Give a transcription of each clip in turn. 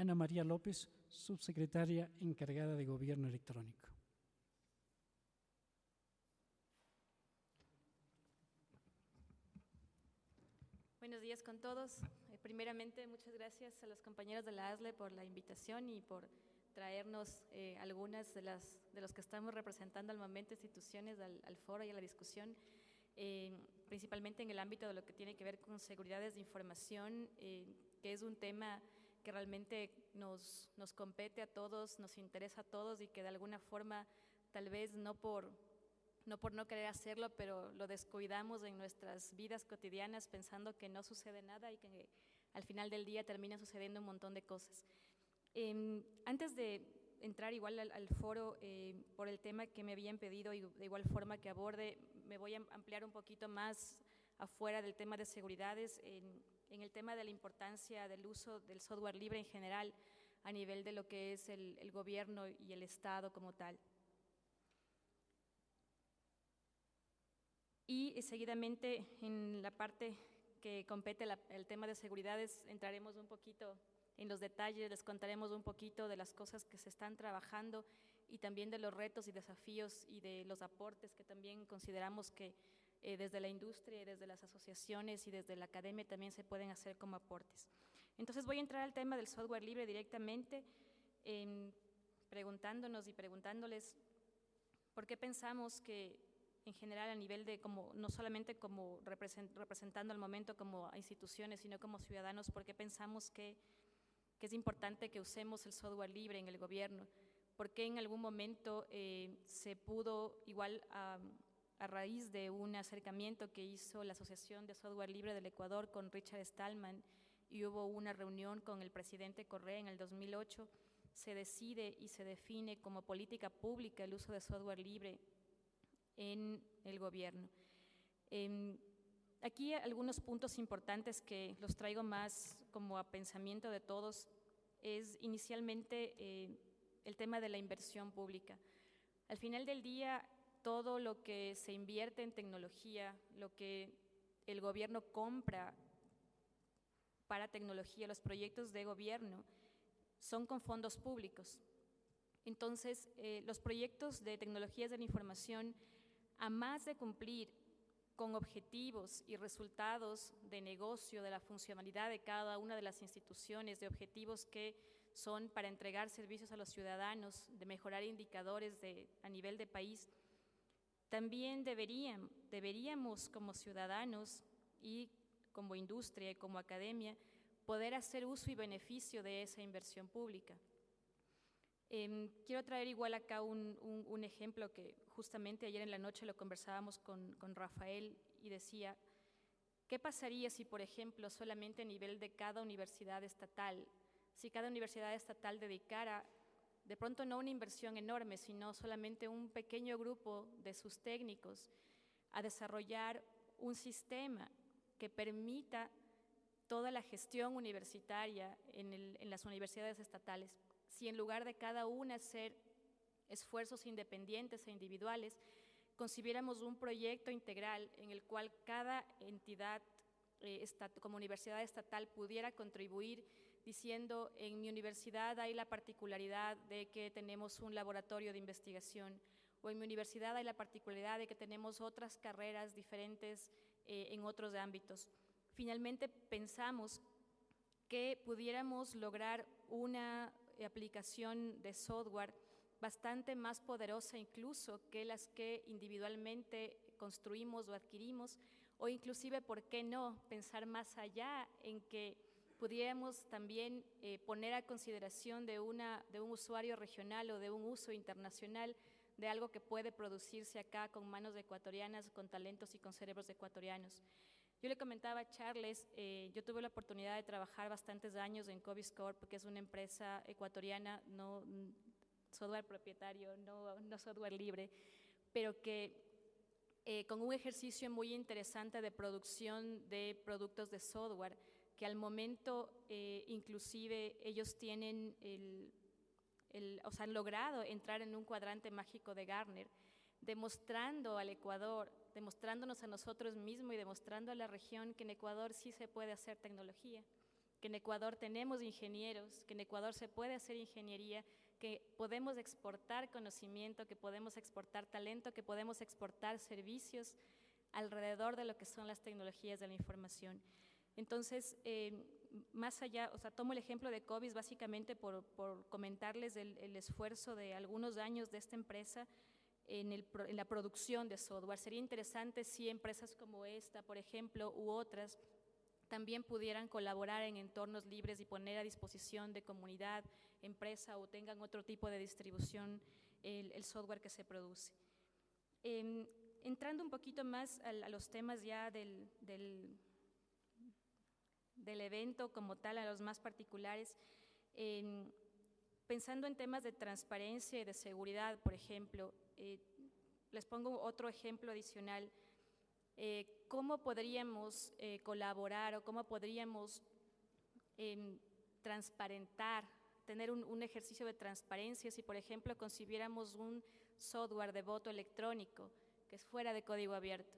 Ana María López, subsecretaria encargada de Gobierno Electrónico. Buenos días con todos. Eh, primeramente, muchas gracias a los compañeros de la ASLE por la invitación y por traernos eh, algunas de, las, de los que estamos representando al momento instituciones al, foro y a la discusión, eh, principalmente en el ámbito de lo que tiene que ver con seguridades de información, que es un tema que realmente nos, nos compete a todos, nos interesa a todos y que de alguna forma, tal vez no por no por no querer hacerlo, pero lo descuidamos en nuestras vidas cotidianas pensando que no sucede nada y que al final del día termina sucediendo un montón de cosas. Em, antes de entrar igual al, foro eh, por el tema que me habían pedido y de igual forma que aborde, me voy a ampliar un poquito más afuera del tema de seguridades, en, el tema de la importancia del uso del software libre en general a nivel de lo que es el gobierno y el Estado como tal. Y seguidamente en la parte que compete el tema de seguridades entraremos un poquito en los detalles, les contaremos un poquito de las cosas que se están trabajando y también de los retos y desafíos y de los aportes que también consideramos que eh, desde la industria, desde las asociaciones y desde la academia también se pueden hacer como aportes. Entonces voy a entrar al tema del software libre directamente, preguntándonos y preguntándoles por qué pensamos que en general a nivel de como, no solamente como representando al momento como instituciones, sino como ciudadanos, porque pensamos que, que, es importante que usemos el software libre en el gobierno, porque en algún momento eh, se pudo, igual a, a, raíz de un acercamiento que hizo la Asociación de Software Libre del Ecuador con Richard Stallman, y hubo una reunión con el presidente Correa en el 2008, se decide y se define como política pública el uso de software libre en el gobierno. Em, aquí algunos puntos importantes que los traigo más como a pensamiento de todos es inicialmente eh, el tema de la inversión pública. Al final del día, todo lo que se invierte en tecnología, lo que el gobierno compra para tecnología, los proyectos de gobierno, son con fondos públicos. Entonces, eh, los proyectos de tecnologías de la información a más de cumplir con objetivos y resultados de negocio, de la funcionalidad de cada una de las instituciones, de objetivos que son para entregar servicios a los ciudadanos, de mejorar indicadores de, a nivel de país, también deberíamos como ciudadanos y como industria y como academia poder hacer uso y beneficio de esa inversión pública. Em, quiero traer igual acá un, ejemplo que justamente ayer en la noche lo conversábamos con, Rafael y decía, ¿qué pasaría si, por ejemplo, solamente a nivel de cada universidad estatal, si cada universidad estatal dedicara de pronto no una inversión enorme, sino solamente un pequeño grupo de sus técnicos a desarrollar un sistema que permita toda la gestión universitaria en las universidades estatales. Si en lugar de cada una hacer esfuerzos independientes e individuales, concibiéramos un proyecto integral en el cual cada entidad eh, como universidad estatal pudiera contribuir diciendo en mi universidad hay la particularidad de que tenemos un laboratorio de investigación o en mi universidad hay la particularidad de que tenemos otras carreras diferentes eh, en otros ámbitos. Finalmente pensamos que pudiéramos lograr una aplicación de software bastante más poderosa incluso que las que individualmente construimos o adquirimos, o inclusive, ¿por qué no?, pensar más allá en que pudiéramos también eh, poner a consideración de, una, de un usuario regional o de un uso internacional de algo que puede producirse acá con manos ecuatorianas, con talentos y con cerebros ecuatorianos. Yo le comentaba a Charles, eh, yo tuve la oportunidad de trabajar bastantes años en Coviscorp, que es una empresa ecuatoriana, no mm, software propietario, no, no software libre, pero que eh, con un ejercicio muy interesante de producción de productos de software, que al momento eh, inclusive ellos tienen el, o sea, han logrado entrar en un cuadrante mágico de Garner, demostrando al Ecuador, demostrándonos a nosotros mismos y demostrando a la región que en Ecuador sí se puede hacer tecnología, que en Ecuador tenemos ingenieros, que en Ecuador se puede hacer ingeniería, que podemos exportar conocimiento, que podemos exportar talento, que podemos exportar servicios alrededor de lo que son las tecnologías de la información. Entonces, eh, más allá, o sea, tomo el ejemplo de COVID básicamente por, comentarles el, esfuerzo de algunos años de esta empresa en, en, la producción de software. Sería interesante si empresas como esta, por ejemplo, u otras, también pudieran colaborar en entornos libres y poner a disposición de comunidad, empresa o tengan otro tipo de distribución el, software que se produce. Em, entrando un poquito más a, los temas ya del, evento como tal, a los más particulares, pensando en temas de transparencia y de seguridad, por ejemplo, eh, les pongo otro ejemplo adicional. Eh, cómo podríamos eh, colaborar o cómo podríamos em, transparentar, tener un, ejercicio de transparencia si, por ejemplo, concibiéramos un software de voto electrónico que es fuera de código abierto.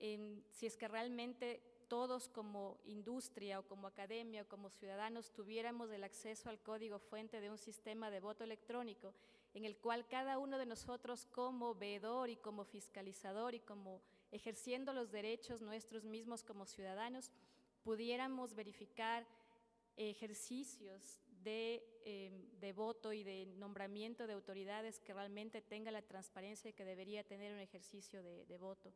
Em, si es que realmente todos como industria o como academia o como ciudadanos tuviéramos el acceso al código fuente de un sistema de voto electrónico en el cual cada uno de nosotros como veedor y como fiscalizador y como ejerciendo los derechos nuestros mismos como ciudadanos, pudiéramos verificar ejercicios de, em, voto y de nombramiento de autoridades que realmente tenga la transparencia que debería tener un ejercicio de, voto.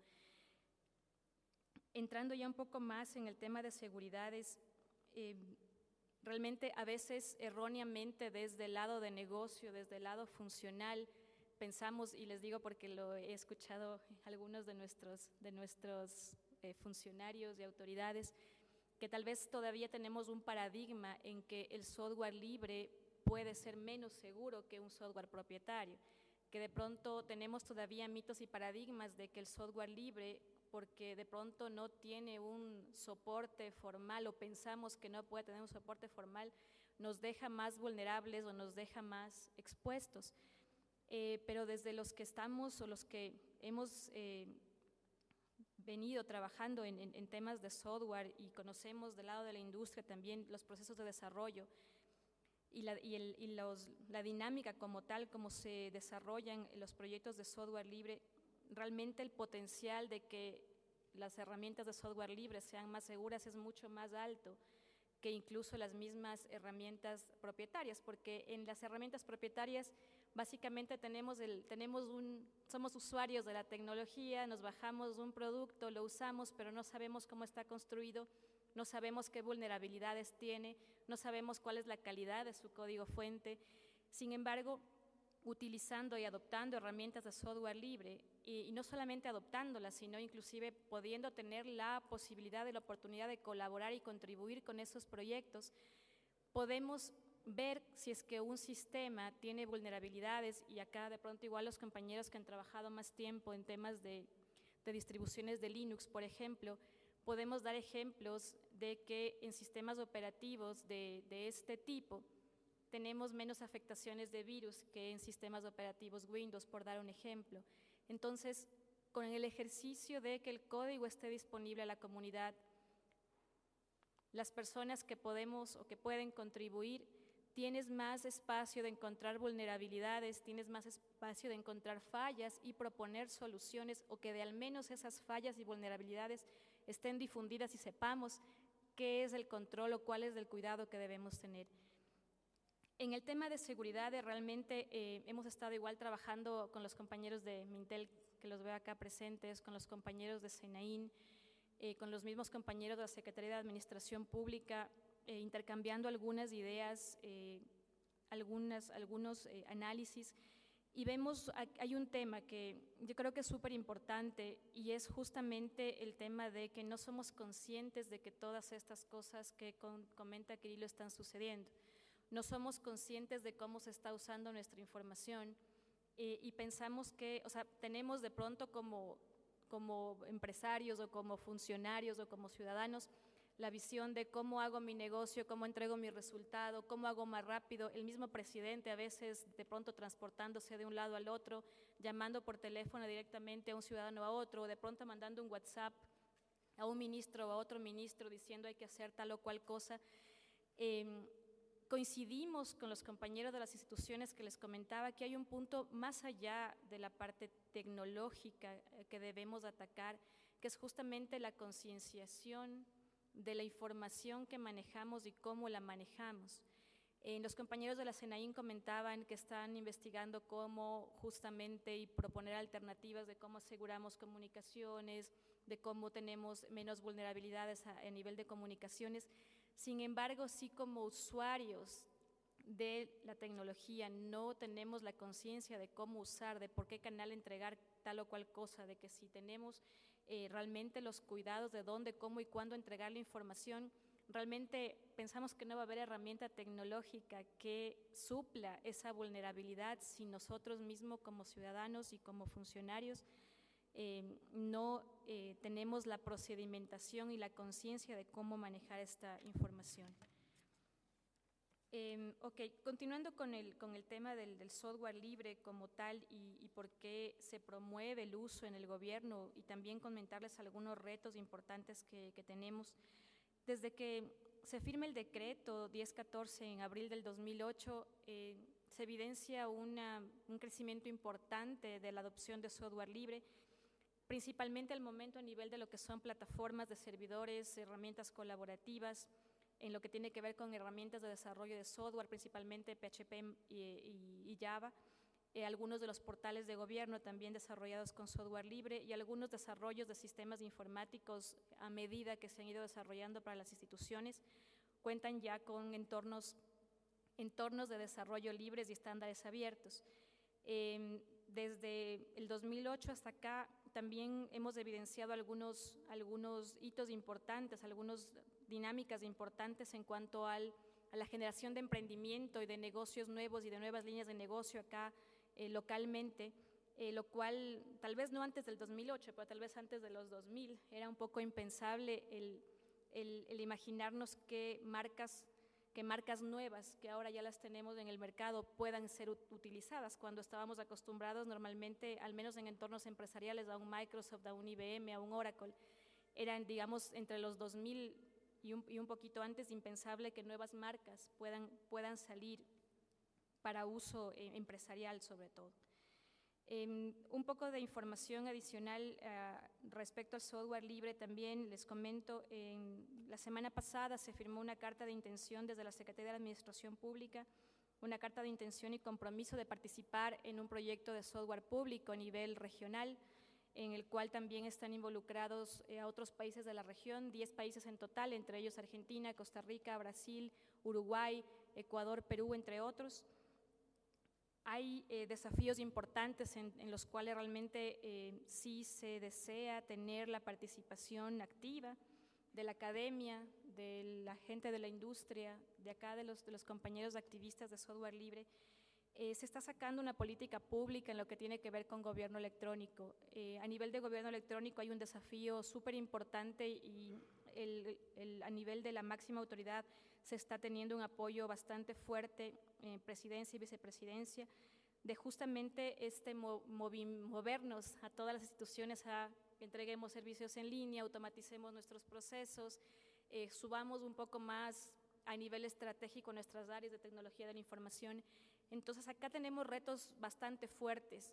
Entrando ya un poco más en el tema de seguridades, em, realmente a veces erróneamente desde el lado de negocio, desde el lado funcional, pensamos, y les digo porque lo he escuchado algunos de nuestros, de nuestros eh, funcionarios y autoridades, que tal vez todavía tenemos un paradigma en que el software libre puede ser menos seguro que un software propietario, que de pronto tenemos todavía mitos y paradigmas de que el software libre, porque de pronto no tiene un soporte formal o pensamos que no puede tener un soporte formal, nos deja más vulnerables o nos deja más expuestos. Eh, pero desde los que estamos o los que hemos eh, venido trabajando en, temas de software y conocemos del lado de la industria también los procesos de desarrollo y, la, la dinámica como tal, como se desarrollan los proyectos de software libre, realmente el potencial de que las herramientas de software libre sean más seguras es mucho más alto que incluso las mismas herramientas propietarias, porque en las herramientas propietarias Básicamente tenemos, el, tenemos un, somos usuarios de la tecnología, nos bajamos un producto, lo usamos, pero no sabemos cómo está construido, no sabemos qué vulnerabilidades tiene, no sabemos cuál es la calidad de su código fuente. Sin embargo, utilizando y adoptando herramientas de software libre, y, no solamente adoptándolas, sino inclusive pudiendo tener la posibilidad de la oportunidad de colaborar y contribuir con esos proyectos, podemos ver si es que un sistema tiene vulnerabilidades y acá de pronto igual los compañeros que han trabajado más tiempo en temas de, distribuciones de Linux, por ejemplo, podemos dar ejemplos de que en sistemas operativos de este tipo tenemos menos afectaciones de virus que en sistemas operativos Windows, por dar un ejemplo. Entonces, con el ejercicio de que el código esté disponible a la comunidad, las personas que podemos o que pueden contribuir tienes más espacio de encontrar vulnerabilidades, tienes más espacio de encontrar fallas y proponer soluciones o que de al menos esas fallas y vulnerabilidades estén difundidas y sepamos qué es el control o cuál es el cuidado que debemos tener. En el tema de seguridad, realmente eh, hemos estado igual trabajando con los compañeros de Mintel, que los veo acá presentes, con los compañeros de Senaín, eh, con los mismos compañeros de la Secretaría de Administración Pública, eh, intercambiando algunas ideas, eh, algunas, algunos eh, análisis, y vemos, hay un tema que yo creo que es súper importante y es justamente el tema de que no somos conscientes de que todas estas cosas que comenta Kirilo están sucediendo. No somos conscientes de cómo se está usando nuestra información y pensamos que, o sea, tenemos de pronto como, como empresarios o como funcionarios o como ciudadanos la visión de cómo hago mi negocio, cómo entrego mi resultado, cómo hago más rápido. El mismo presidente a veces de pronto transportándose de un lado al otro, llamando por teléfono directamente a un ciudadano a otro, o de pronto mandando un WhatsApp a un ministro o a otro ministro diciendo hay que hacer tal o cual cosa. Em, coincidimos con los compañeros de las instituciones que les comentaba que hay un punto más allá de la parte tecnológica eh, que debemos atacar, que es justamente la concienciación de la información que manejamos y cómo la manejamos. Eh, los compañeros de la CENAIN comentaban que están investigando cómo justamente y proponer alternativas de cómo aseguramos comunicaciones, de cómo tenemos menos vulnerabilidades a, a nivel de comunicaciones. Sin embargo, sí como usuarios de la tecnología no tenemos la conciencia de cómo usar, de por qué canal entregar tal o cual cosa, de que si tenemos eh, realmente los cuidados de dónde, cómo y cuándo entregar la información, realmente pensamos que no va a haber herramienta tecnológica que supla esa vulnerabilidad si nosotros mismos como ciudadanos y como funcionarios eh, no eh, tenemos la procedimentación y la conciencia de cómo manejar esta información. Eh, ok, continuando con el, con el tema del, del software libre como tal y, y, por qué se promueve el uso en el gobierno y también comentarles algunos retos importantes que, que tenemos. Desde que se firma el decreto 1014 en abril del 2008, eh, se evidencia una, un crecimiento importante de la adopción de software libre principalmente al momento a nivel de lo que son plataformas de servidores, herramientas colaborativas, en lo que tiene que ver con herramientas de desarrollo de software, principalmente PHP y, y, y Java, eh, algunos de los portales de gobierno también desarrollados con software libre y algunos desarrollos de sistemas informáticos a medida que se han ido desarrollando para las instituciones, cuentan ya con entornos, entornos de desarrollo libres y estándares abiertos. Eh, desde el 2008 hasta acá también hemos evidenciado algunos, algunos hitos importantes, algunas dinámicas importantes en cuanto al, a la generación de emprendimiento y de negocios nuevos y de nuevas líneas de negocio acá eh, localmente, eh, lo cual tal vez no antes del 2008, pero tal vez antes de los 2000, era un poco impensable el, el, el imaginarnos que marcas que marcas nuevas que ahora ya las tenemos en el mercado puedan ser utilizadas cuando estábamos acostumbrados normalmente, al menos en entornos empresariales, a un Microsoft, a un IBM, a un Oracle. Eran, digamos, entre los 2000 y un, y un poquito antes impensable que nuevas marcas puedan, puedan salir para uso eh, empresarial sobre todo. Eh, un poco de información adicional uh, respecto al software libre también les comento, en la semana pasada se firmó una carta de intención desde la Secretaría de Administración Pública, una carta de intención y compromiso de participar en un proyecto de software público a nivel regional, en el cual también están involucrados eh, a otros países de la región, 10 países en total, entre ellos Argentina, Costa Rica, Brasil, Uruguay, Ecuador, Perú, entre otros hay eh, desafíos importantes en, en, los cuales realmente eh, sí se desea tener la participación activa de la academia, de la gente de la industria, de acá de los, de los compañeros activistas de software libre. Eh, se está sacando una política pública en lo que tiene que ver con gobierno electrónico. Eh, a nivel de gobierno electrónico hay un desafío súper importante y el, el, a nivel de la máxima autoridad se está teniendo un apoyo bastante fuerte en presidencia y vicepresidencia de justamente este movernos a todas las instituciones a entreguemos servicios en línea, automaticemos nuestros procesos, eh, subamos un poco más a nivel estratégico nuestras áreas de tecnología de la información. Entonces acá tenemos retos bastante fuertes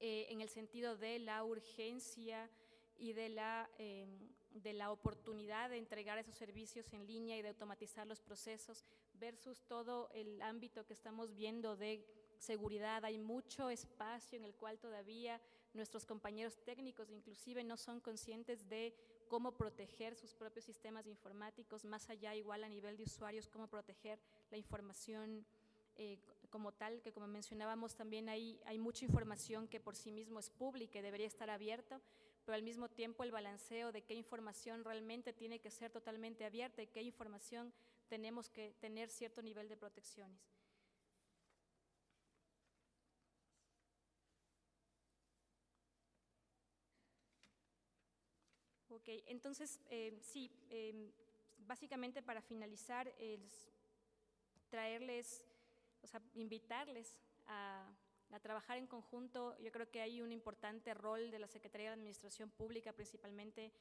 eh, en el sentido de la urgencia y de la, eh, de la oportunidad de entregar esos servicios en línea y de automatizar los procesos versus todo el ámbito que estamos viendo de seguridad. Hay mucho espacio en el cual todavía nuestros compañeros técnicos inclusive no son conscientes de cómo proteger sus propios sistemas informáticos, más allá igual a nivel de usuarios, cómo proteger la información eh, como tal, que como mencionábamos también hay, hay mucha información que por sí mismo es pública y debería estar abierta, pero al mismo tiempo el balanceo de qué información realmente tiene que ser totalmente abierta y qué información tenemos que tener cierto nivel de protecciones. Ok, entonces, eh, sí, eh, básicamente para finalizar, es traerles, o sea, invitarles a, a, trabajar en conjunto. Yo creo que hay un importante rol de la Secretaría de Administración Pública, principalmente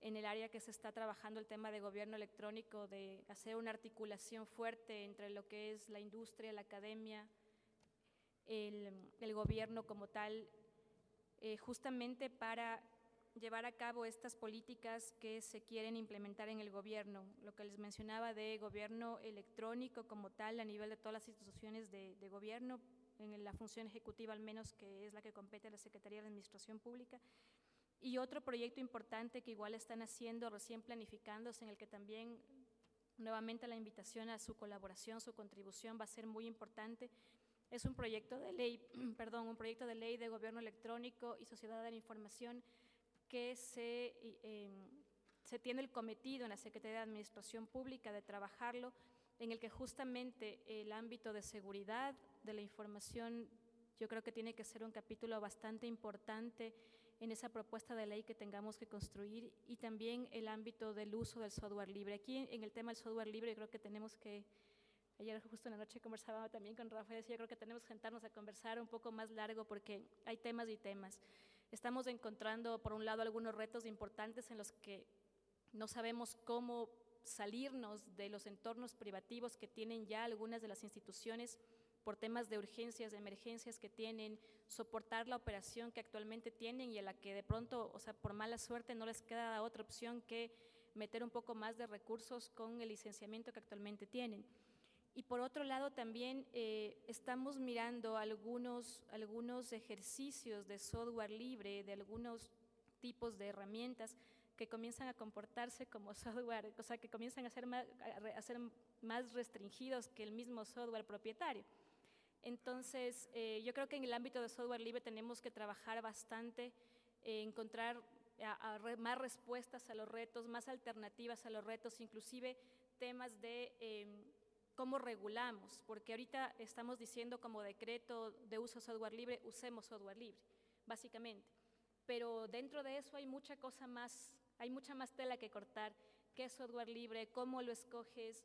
en el área que se está trabajando el tema de gobierno electrónico, de hacer una articulación fuerte entre lo que es la industria, la academia, el, el gobierno como tal, eh, justamente para llevar a cabo estas políticas que se quieren implementar en el gobierno, lo que les mencionaba de gobierno electrónico como tal a nivel de todas las instituciones de, de gobierno, en la función ejecutiva al menos que es la que compete a la Secretaría de Administración Pública, y otro proyecto importante que igual están haciendo, recién planificándose, en el que también nuevamente la invitación a su colaboración, su contribución va a ser muy importante, es un proyecto de ley, perdón, un proyecto de ley de gobierno electrónico y sociedad de la información que se, eh, se tiene el cometido en la Secretaría de Administración Pública de trabajarlo, en el que justamente el ámbito de seguridad de la información yo creo que tiene que ser un capítulo bastante importante en esa propuesta de ley que tengamos que construir y también el ámbito del uso del software libre. Aquí en el tema del software libre yo creo que tenemos que, ayer justo en la noche conversaba también con Rafael, yo creo que tenemos que sentarnos a conversar un poco más largo porque hay temas y temas. Estamos encontrando, por un lado, algunos retos importantes en los que no sabemos cómo salirnos de los entornos privativos que tienen ya algunas de las instituciones por temas de urgencias, de emergencias que tienen, soportar la operación que actualmente tienen y a la que de pronto, o sea, por mala suerte no les queda otra opción que meter un poco más de recursos con el licenciamiento que actualmente tienen. Y por otro lado también eh, estamos mirando algunos, algunos ejercicios de software libre, de algunos tipos de herramientas que comienzan a comportarse como software, o sea, que comienzan a ser más, a ser más restringidos que el mismo software propietario. Entonces, eh, yo creo que en el ámbito de software libre tenemos que trabajar bastante, eh, encontrar a, a re, más respuestas a los retos, más alternativas a los retos, inclusive temas de eh, cómo regulamos, porque ahorita estamos diciendo como decreto de uso software libre, usemos software libre, básicamente. Pero dentro de eso hay mucha cosa más, hay mucha más tela que cortar, qué es software libre, cómo lo escoges,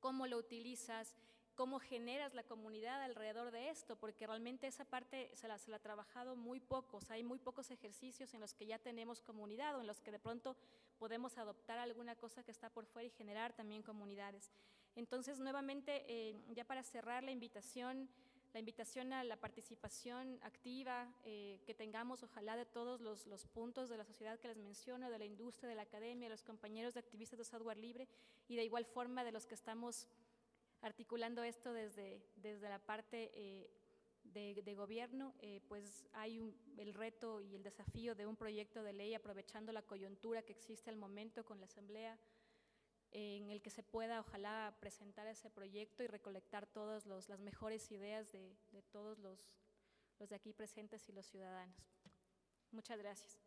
cómo lo utilizas, cómo generas la comunidad alrededor de esto, porque realmente esa parte se la, se la ha trabajado muy poco, o sea, hay muy pocos ejercicios en los que ya tenemos comunidad o en los que de pronto podemos adoptar alguna cosa que está por fuera y generar también comunidades. Entonces, nuevamente, eh, ya para cerrar la invitación, la invitación a la participación activa eh, que tengamos, ojalá, de todos los, puntos de la sociedad que les menciono, de la industria, de la academia, de los compañeros de activistas de software libre y de igual forma de los que estamos articulando esto desde, desde la parte eh, de, gobierno, eh, pues hay el reto y el desafío de un proyecto de ley aprovechando la coyuntura que existe al momento con la Asamblea, en el que se pueda, ojalá, presentar ese proyecto y recolectar todas las mejores ideas de, de todos los, los de aquí presentes y los ciudadanos. Muchas gracias.